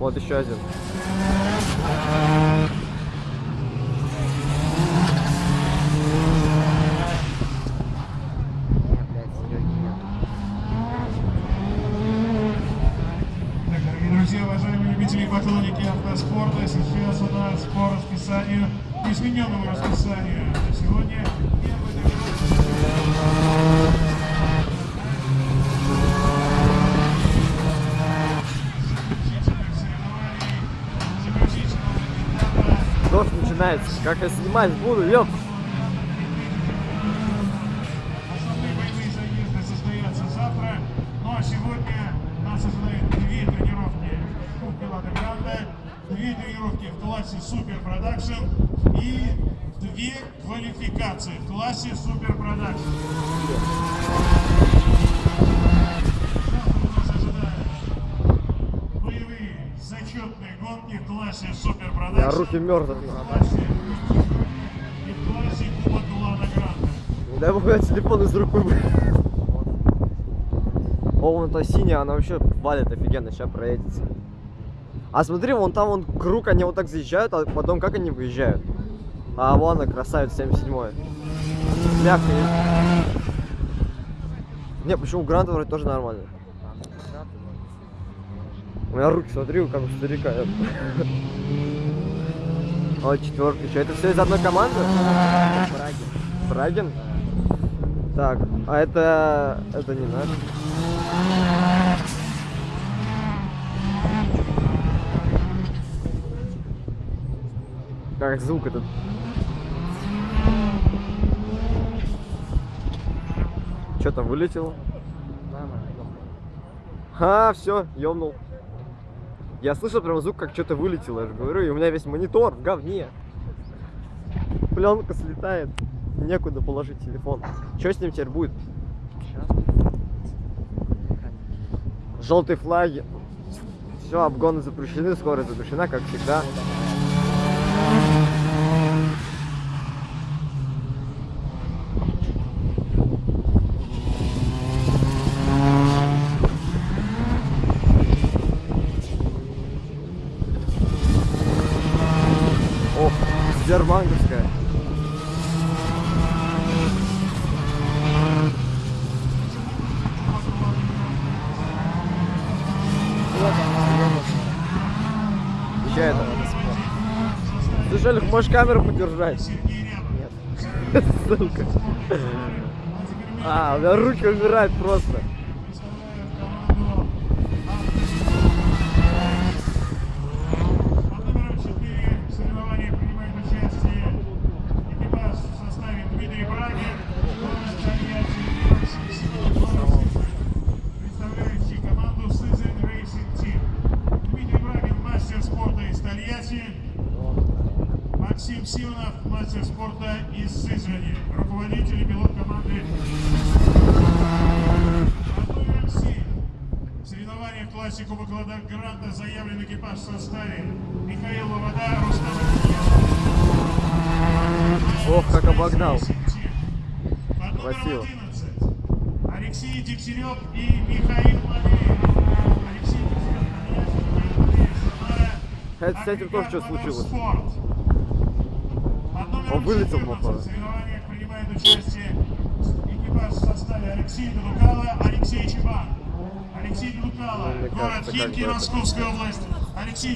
Вот еще один. Поклонники автоспорта, сейчас у нас по расписанию, измененному расписанию сегодня первый начинается. Как я снимать буду, ёп. Ну а Super Production и две квалификации в классе Super Production. Завтра нас ожидают боевые зачетные гонки в классе Super Production. руки мерзнут. в классе и в классе Кубок Лада Гранта. Дай бог, телефон из рук. О, вон та синяя, она вообще валит офигенно, сейчас проедется. А смотри, вон там вон круг, они вот так заезжают, а потом как они выезжают? А вон она, красавица, 77 Мягко. Не, почему Гранта вроде тоже нормально? У меня руки, смотри, как у старика. О, четверка. Что, это все из одной команды? Брагин. Так, а это... это не наш. Как звук этот? Что там вылетело? А, все, ёбнул. Я слышал прям звук, как что-то вылетело, я же говорю, и у меня весь монитор в говне. Пленка слетает, некуда положить телефон. Что с ним теперь будет? Желтые флаги. Все, обгоны запрещены, скорость запрещена, как всегда. Ох, Сбербанковская. Че это? Слушай, Олег, можешь камеру подержать? Нет. Ссылка. А, у меня руки умирают просто. Симонов, мастер спорта из Сызрани, руководитель и пилот команды. В соревнованиях классе Кубок Гранта заявлен экипаж в составе Михаил Лобода, Рустам. Ох, как обогнал. Под номером Красиво. 11 Алексей Дегтярев и Михаил Матвеев. Алексей Дегтярев, с этим тоже что случилось? Он вылетел, 14 походу. В соревнованиях принимает участие экипаж в составе Алексей Дудукало, Алексей Чебан. Алексей Дудукало, Ну, город Химки, Московская область. Алексей